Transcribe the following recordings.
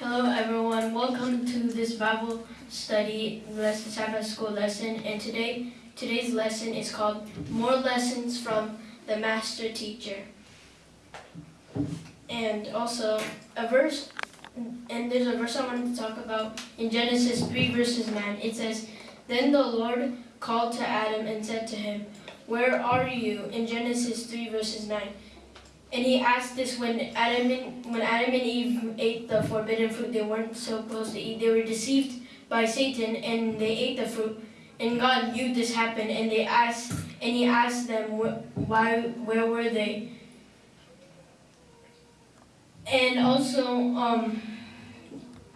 Hello everyone, welcome to this Bible study lesson Sabbath school lesson and today today's lesson is called More Lessons from the Master Teacher. And also a verse and there's a verse I wanted to talk about in Genesis 3 verses 9. It says, Then the Lord called to Adam and said to him, Where are you? In Genesis 3 verses 9. And he asked this when Adam and when Adam and Eve ate the forbidden fruit they weren't supposed to eat. They were deceived by Satan and they ate the fruit. And God knew this happened and they asked and he asked them why where were they? And also um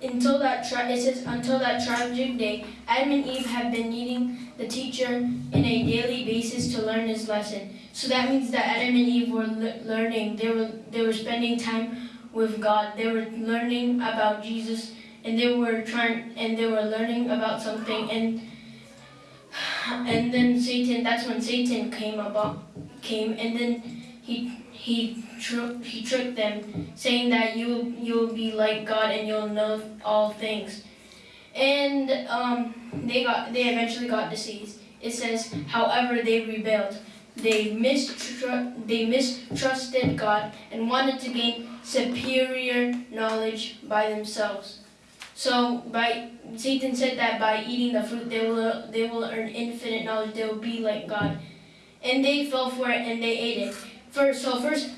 until that it says until that tragic day, Adam and Eve have been needing the teacher in a daily basis to learn his lesson. So that means that Adam and Eve were learning. They were they were spending time with God. They were learning about Jesus, and they were trying and they were learning about something. And and then Satan. That's when Satan came about came, and then he he tr he tricked them, saying that you you'll be like God and you'll know all things. And um, they got they eventually got deceived. It says, however, they rebelled. They, mistru they mistrusted God and wanted to gain superior knowledge by themselves. So by Satan said that by eating the fruit they will they will earn infinite knowledge. They will be like God, and they fell for it and they ate it. First, so first,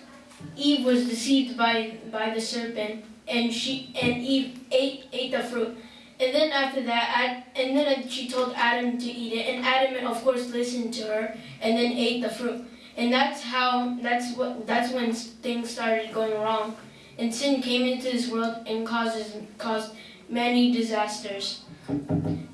Eve was deceived by by the serpent, and she and Eve ate ate the fruit. And then after that, and then she told Adam to eat it, and Adam, of course, listened to her, and then ate the fruit. And that's how, that's what, that's when things started going wrong. And sin came into this world and causes, caused many disasters.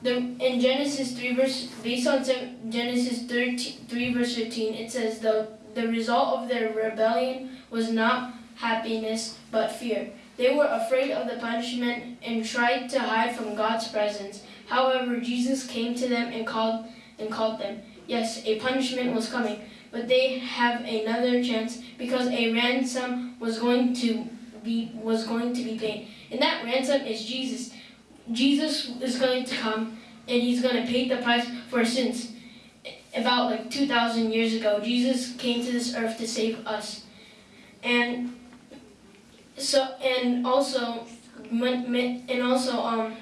The, in Genesis 3 verse, based on Genesis 13, 3 verse 15, it says the, the result of their rebellion was not happiness, but fear. They were afraid of the punishment and tried to hide from God's presence. However, Jesus came to them and called and called them. Yes, a punishment was coming, but they have another chance because a ransom was going to be was going to be paid. And that ransom is Jesus. Jesus is going to come and he's going to pay the price for sins. About like 2,000 years ago, Jesus came to this earth to save us. And so and also and also um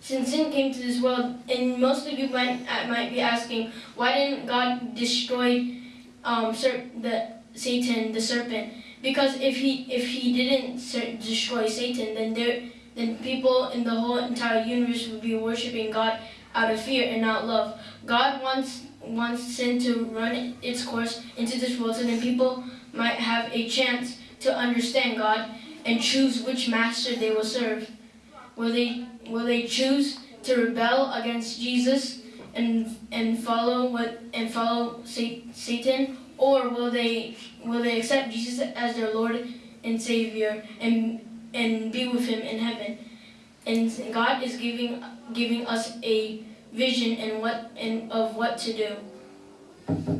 since sin came to this world and most of you might uh, might be asking why didn't God destroy um the Satan the serpent because if he if he didn't destroy Satan then there then people in the whole entire universe would be worshiping God out of fear and not love. God wants wants sin to run its course into this world so then people might have a chance to understand God and choose which master they will serve. Will they, will they choose to rebel against Jesus and, and follow what and follow Satan, or will they will they accept Jesus as their Lord and Savior and and be with Him in heaven? And God is giving giving us a vision and what and of what to do.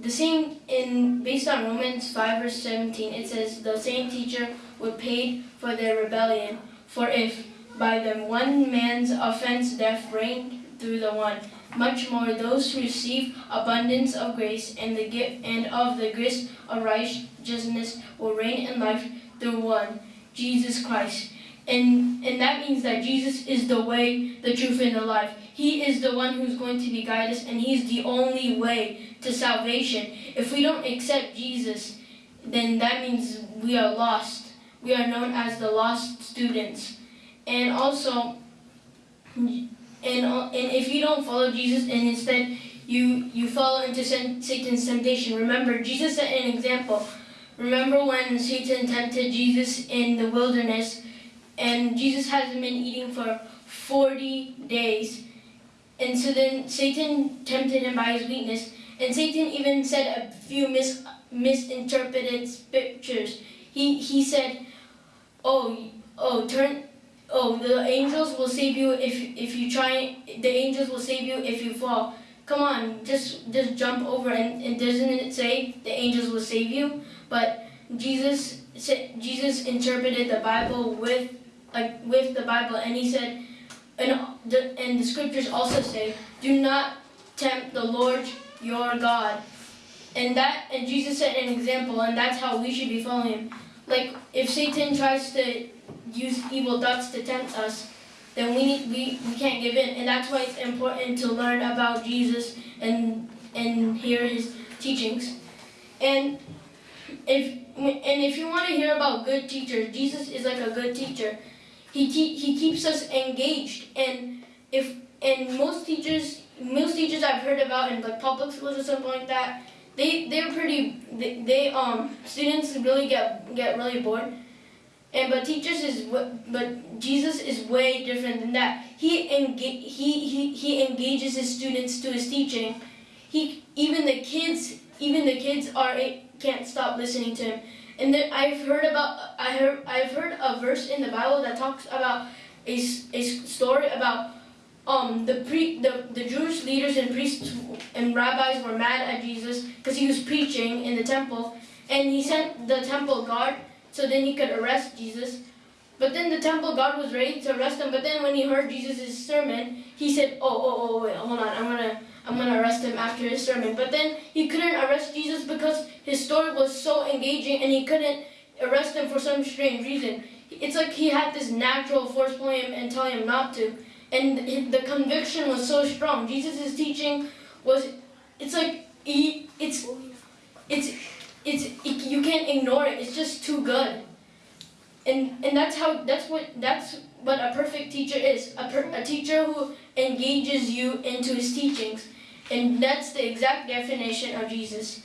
The same in based on Romans 5 verse 17, it says the same teacher would pay for their rebellion. For if by the one man's offense death reigned through the one, much more those who receive abundance of grace and the gift and of the grace of righteousness will reign in life through one, Jesus Christ. And and that means that Jesus is the way, the truth, and the life. He is the one who's going to be guide us, and He's the only way to salvation. If we don't accept Jesus, then that means we are lost. We are known as the lost students. And also, and, and if you don't follow Jesus and instead you, you follow into Satan's temptation, remember, Jesus set an example. Remember when Satan tempted Jesus in the wilderness and Jesus hasn't been eating for 40 days. And so then Satan tempted him by his weakness and Satan even said a few mis misinterpreted scriptures. He, he said, oh, oh, turn, oh, the angels will save you if, if you try, the angels will save you if you fall. Come on, just, just jump over and, and doesn't it say the angels will save you? But Jesus, Jesus interpreted the Bible with, like with the Bible, and he said, and the and the scriptures also say, do not tempt the Lord your God. And that and Jesus set an example, and that's how we should be following him. Like if Satan tries to use evil thoughts to tempt us, then we need, we, we can't give in, and that's why it's important to learn about Jesus and and hear his teachings. And if and if you want to hear about good teachers, Jesus is like a good teacher. He he keeps us engaged, and if and most teachers most teachers I've heard about in like public schools or something like that, they they're pretty they, they um students really get get really bored. And but teachers is but Jesus is way different than that. He enga- he, he he engages his students to his teaching. He even the kids even the kids are can't stop listening to him. And then I've heard about I heard I've heard a verse in the Bible that talks about a, a story about um the pre the, the Jewish leaders and priests and rabbis were mad at Jesus because he was preaching in the temple and he sent the temple guard so then he could arrest Jesus. But then the temple guard was ready to arrest him. But then when he heard Jesus' sermon, he said, "Oh, oh, oh, wait, hold on. I'm gonna, I'm gonna arrest him after his sermon." But then he couldn't arrest Jesus because his story was so engaging, and he couldn't arrest him for some strange reason. It's like he had this natural force pulling him and telling him not to, and the conviction was so strong. Jesus' teaching was, it's like he, it's, it's, it's, it, you can't ignore it. It's just too good. And and that's how that's what that's what a perfect teacher is. A, per, a teacher who engages you into his teachings. And that's the exact definition of Jesus.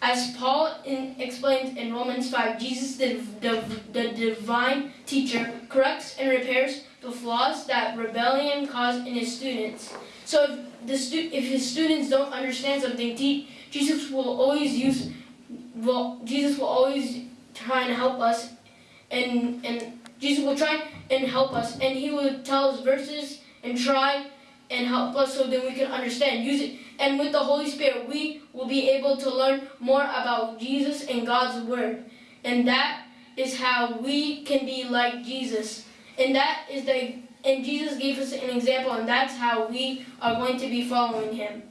As Paul in, explains in Romans 5, Jesus, the, the, the divine teacher, corrects and repairs the flaws that rebellion caused in his students. So if, the stu- if his students don't understand something, Jesus will always use, well, Jesus will always try and help us, and and Jesus will try and help us, and he will tell us verses and try and help us so that we can understand. Use it, and with the Holy Spirit, we will be able to learn more about Jesus and God's Word, and that is how we can be like Jesus. And that is the and Jesus gave us an example, and that's how we are going to be following Him.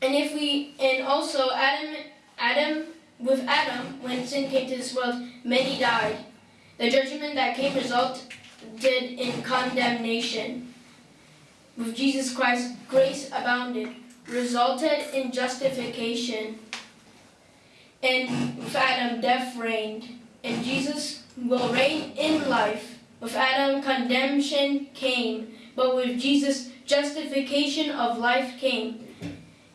And if we and also Adam Adam with Adam, when sin came to this world, many died. The judgment that came resulted in condemnation. With Jesus Christ, grace abounded, resulted in justification. And with Adam, death reigned. And Jesus will reign in life. With Adam, condemnation came. But with Jesus, justification of life came.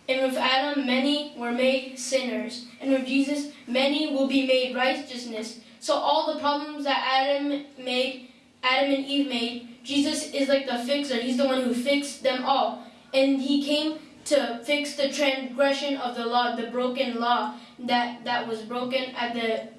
And with Adam, many were made sinners. And with Jesus, many will be made righteousness. So all the problems that Adam made, Adam and Eve made, Jesus is like the fixer. He's the one who fixed them all. And he came to fix the transgression of the law, the broken law that, that was broken at the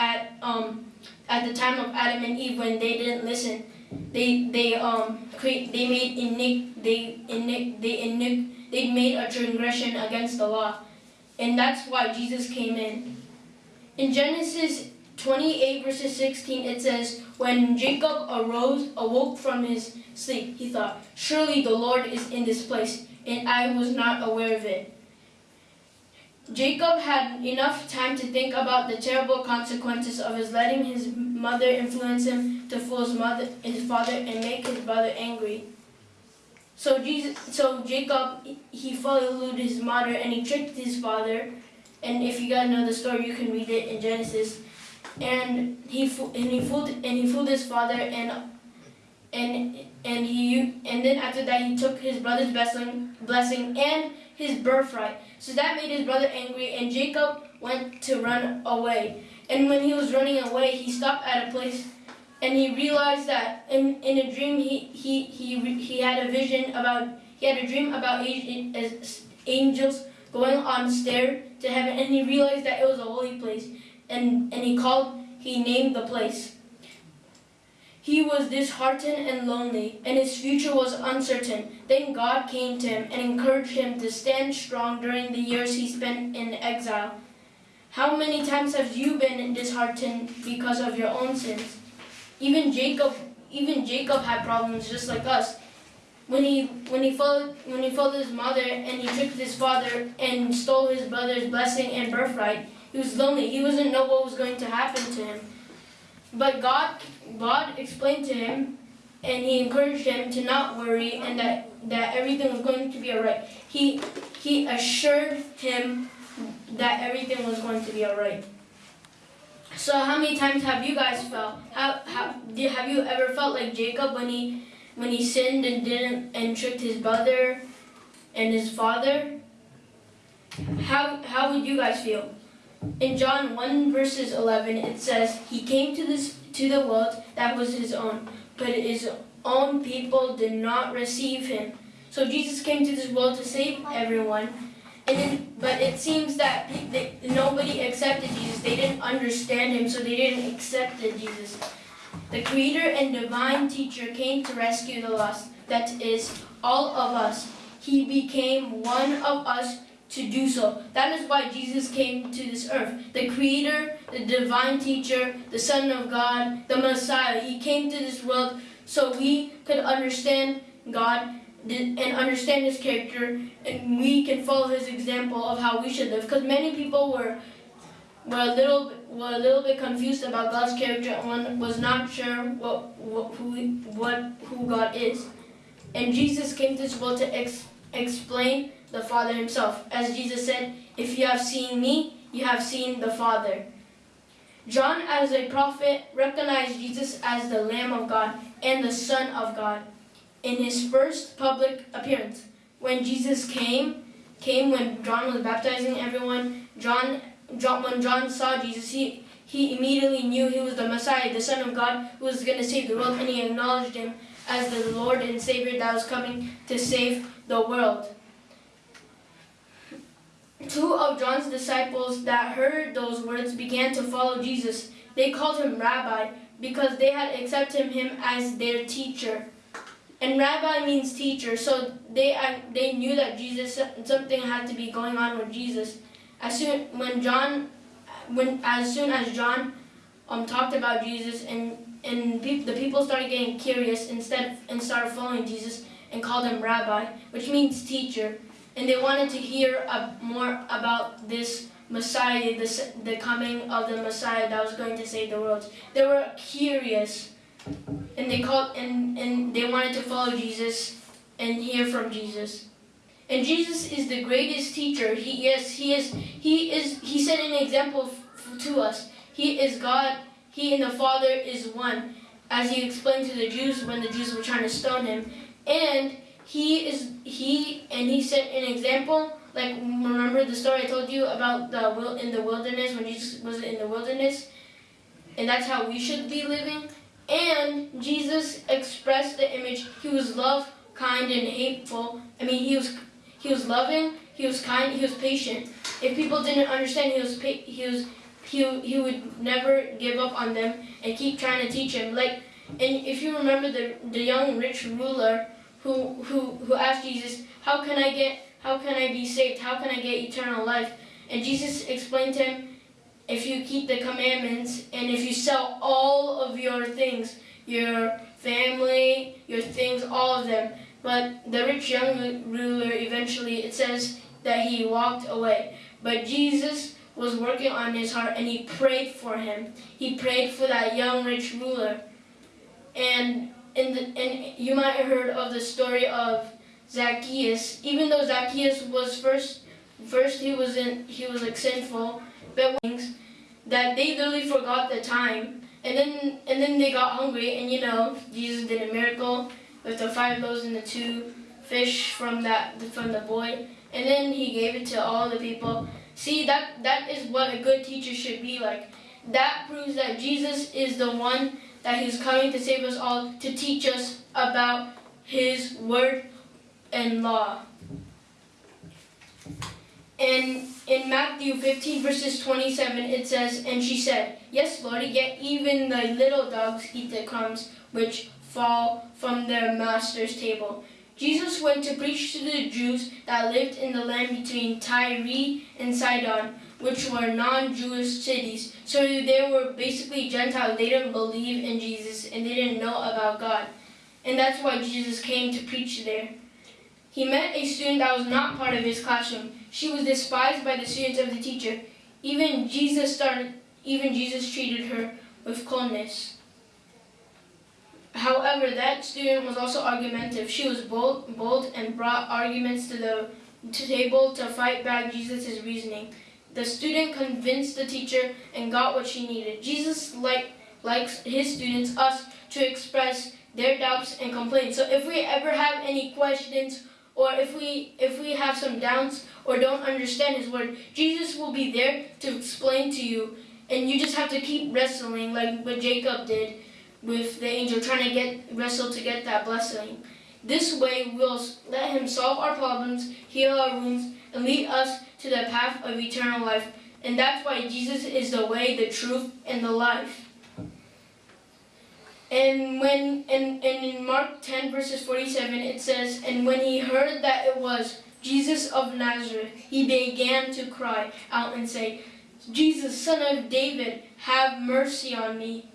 at um at the time of Adam and Eve when they didn't listen. They they um create they made inic they inic they inic they made a transgression against the law. And that's why Jesus came in. In Genesis 28 verses 16 it says, When Jacob arose, awoke from his sleep, he thought, Surely the Lord is in this place, and I was not aware of it. Jacob had enough time to think about the terrible consequences of his letting his mother influence him to fool his mother, his father, and make his brother angry. So Jesus, so Jacob, he followed his mother and he tricked his father. And if you guys know the story, you can read it in Genesis. And he and he fooled and he fooled his father and and and he and then after that he took his brother's blessing blessing and his birthright. So that made his brother angry, and Jacob went to run away. And when he was running away, he stopped at a place, and he realized that in, in a dream he he he he had a vision about he had a dream about angels going on stair to heaven, and he realized that it was a holy place, and and he called he named the place. He was disheartened and lonely, and his future was uncertain. Then God came to him and encouraged him to stand strong during the years he spent in exile. How many times have you been disheartened because of your own sins? even Jacob, even Jacob had problems just like us. When he when he followed when he followed his mother and he tricked his father and stole his brother's blessing and birthright, he was lonely. He wasn't know what was going to happen to him. But God God explained to him and he encouraged him to not worry and that, that everything was going to be alright. He he assured him that everything was going to be alright. So how many times have you guys felt? How, how did, have you ever felt like Jacob when he when he sinned and didn't and tricked his brother and his father? How how would you guys feel? In John 1 verses 11 it says he came to this to the world that was his own, but his own people did not receive him. So Jesus came to this world to save everyone. And then, but it seems that they, nobody accepted Jesus. They didn't understand him, so they didn't accept Jesus. The Creator and Divine Teacher came to rescue the lost. That is, all of us. He became one of us to do so. That is why Jesus came to this earth. The Creator, the Divine Teacher, the Son of God, the Messiah. He came to this world so we could understand God and understand His character, and we can follow His example of how we should live. Because many people were were a little were a little bit confused about God's character and was not sure what, what who what who God is. And Jesus came to this world to ex, explain the Father Himself, as Jesus said, "If you have seen me, you have seen the Father." John, as a prophet, recognized Jesus as the Lamb of God and the Son of God in his first public appearance. When Jesus came, came when John was baptizing everyone, John, John when John saw Jesus, he, he immediately knew he was the Messiah, the Son of God, who was going to save the world, and he acknowledged him as the Lord and Savior that was coming to save the world. Two of John's disciples that heard those words began to follow Jesus. They called him Rabbi because they had accepted him as their teacher. And Rabbi means teacher, so they they knew that Jesus something had to be going on with Jesus. As soon when John, when as soon as John, um talked about Jesus and and pe the people started getting curious instead and started following Jesus and called him Rabbi, which means teacher and they wanted to hear more about this Messiah, this, the coming of the Messiah that was going to save the world. They were curious, and they called and and they wanted to follow Jesus and hear from Jesus. And Jesus is the greatest teacher. He yes, he is. He is. He set an example to us. He is God. He and the Father is one, as he explained to the Jews when the Jews were trying to stone him. And he is he and he set an example like remember the story I told you about the will in the wilderness when Jesus was in the wilderness? And that's how we should be living? And Jesus expressed the image he was love kind and hateful. I mean he was he was loving he was kind he was patient. If people didn't understand he was he was he, he would never give up on them and keep trying to teach him. Like and if you remember the the young rich ruler who, who, who asked Jesus, how can I get, how can I be saved? How can I get eternal life? And Jesus explained to him, if you keep the commandments and if you sell all of your things, your family, your things, all of them. But the rich young ruler eventually, it says that he walked away. But Jesus was working on his heart and he prayed for him. He prayed for that young rich ruler. And and, and you might have heard of the story of Zacchaeus. Even though Zacchaeus was first, first he was in, he was like sinful, but that they literally forgot the time, and then and then they got hungry, and you know Jesus did a miracle with the five loaves and the two fish from that from the boy, and then he gave it to all the people. See that that is what a good teacher should be like. That proves that Jesus is the one that he's coming to save us all to teach us about his word and law. And in Matthew 15 verses 27 it says, And she said, Yes, Lord, yet even the little dogs eat the crumbs which fall from their master's table. Jesus went to preach to the Jews that lived in the land between Tyre and Sidon. Which were non-Jewish cities. So they were basically Gentiles. They didn't believe in Jesus and they didn't know about God. And that's why Jesus came to preach there. He met a student that was not part of his classroom. She was despised by the students of the teacher. Even Jesus started even Jesus treated her with coldness. However, that student was also argumentative. She was bold, bold and brought arguments to the to table to fight back Jesus' reasoning. The student convinced the teacher and got what she needed. Jesus like likes his students, us, to express their doubts and complaints. So if we ever have any questions or if we if we have some doubts or don't understand his word, Jesus will be there to explain to you and you just have to keep wrestling like what Jacob did with the angel trying to get wrestle to get that blessing. This way we'll let him solve our problems, heal our wounds, and lead us to the path of eternal life. And that's why Jesus is the way, the truth, and the life. And when and, and in Mark 10 verses 47 it says, And when he heard that it was Jesus of Nazareth, he began to cry out and say, Jesus, son of David, have mercy on me.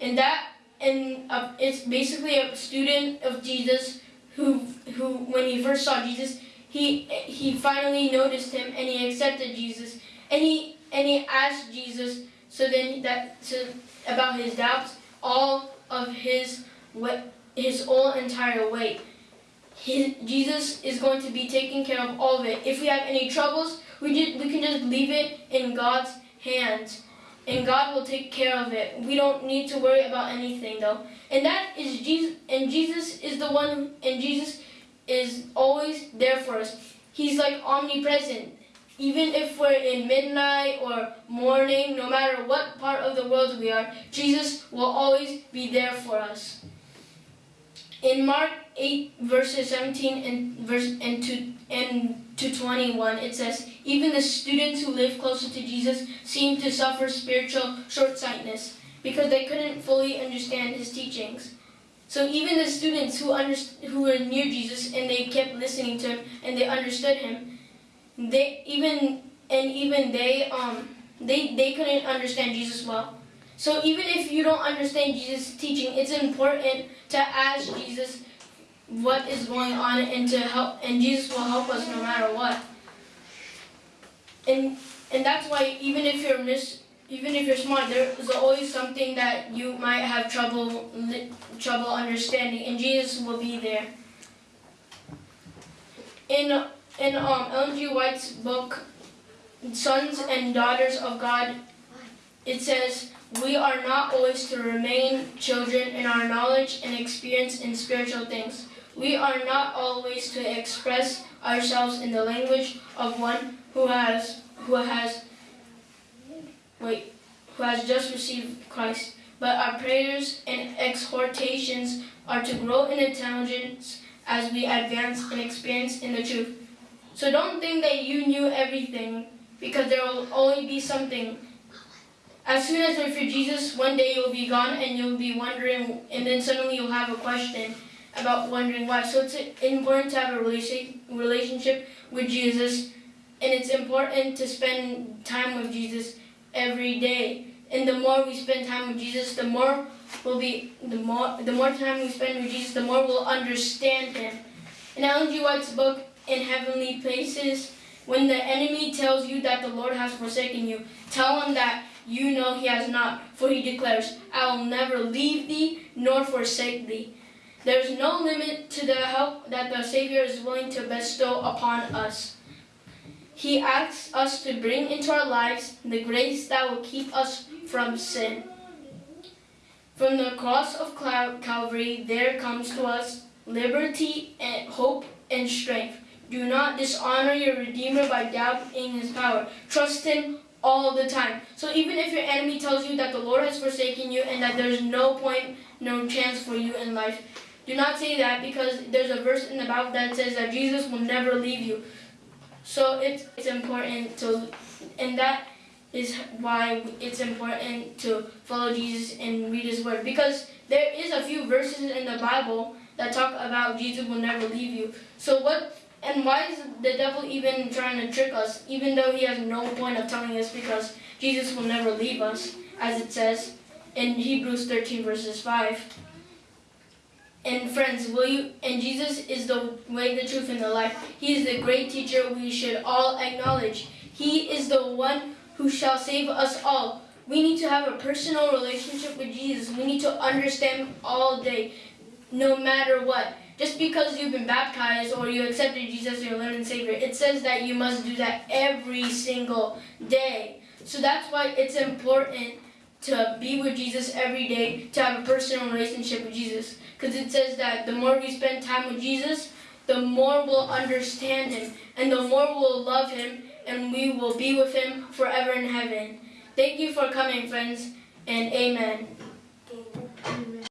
And that and uh, it's basically a student of Jesus who who when he first saw Jesus, he he finally noticed him and he accepted Jesus and he and he asked Jesus so then that so about his doubts all of his his whole entire weight. His, Jesus is going to be taking care of all of it. If we have any troubles, we just, we can just leave it in God's hands, and God will take care of it. We don't need to worry about anything though. And that is Jesus. And Jesus is the one. And Jesus is always there for us. He's like omnipresent. Even if we're in midnight or morning, no matter what part of the world we are, Jesus will always be there for us. In Mark 8, verses 17 and verse and to and to 21, it says, Even the students who live closer to Jesus seemed to suffer spiritual short-sightedness because they couldn't fully understand his teachings. So even the students who who were near Jesus and they kept listening to him and they understood him, they even and even they um they they couldn't understand Jesus well. So even if you don't understand Jesus' teaching, it's important to ask Jesus what is going on and to help and Jesus will help us no matter what. And and that's why even if you're mis even if you're smart, there is always something that you might have trouble trouble understanding, and Jesus will be there. In in um, Ellen G. White's book, Sons and Daughters of God, it says, We are not always to remain children in our knowledge and experience in spiritual things. We are not always to express ourselves in the language of one who has who has who has just received Christ. But our prayers and exhortations are to grow in intelligence as we advance in experience in the truth. So don't think that you knew everything because there will only be something. As soon as you're Jesus, one day you'll be gone and you'll be wondering, and then suddenly you'll have a question about wondering why. So it's important to have a relationship with Jesus, and it's important to spend time with Jesus every day. And the more we spend time with Jesus, the more will be the more the more time we spend with Jesus, the more we'll understand Him. In Ellen G. White's book, in heavenly places. When the enemy tells you that the Lord has forsaken you, tell him that you know he has not, for he declares, I will never leave thee nor forsake thee. There is no limit to the help that the Savior is willing to bestow upon us. He asks us to bring into our lives the grace that will keep us from sin. From the cross of Calvary, there comes to us liberty and hope and strength. Do not dishonor your Redeemer by doubting his power. Trust him all the time. So even if your enemy tells you that the Lord has forsaken you and that there's no point, no chance for you in life, do not say that because there's a verse in the Bible that says that Jesus will never leave you. So it's, it's important to, and that is why it's important to follow Jesus and read his word. Because there is a few verses in the Bible that talk about Jesus will never leave you. So what And why is the devil even trying to trick us, even though he has no point of telling us because Jesus will never leave us, as it says in Hebrews 13 verses 5. And friends, will you and Jesus is the way, the truth, and the life. He is the great teacher we should all acknowledge. He is the one who shall save us all. We need to have a personal relationship with Jesus. We need to understand all day, no matter what. Just because you've been baptized or you accepted Jesus as your Lord and Savior, it says that you must do that every single day. So that's why it's important to be with Jesus every day, to have a personal relationship with Jesus. Because it says that the more we spend time with Jesus, the more we'll understand Him, and the more we'll love Him, and we will be with Him forever in heaven. Thank you for coming, friends, and amen. Amen.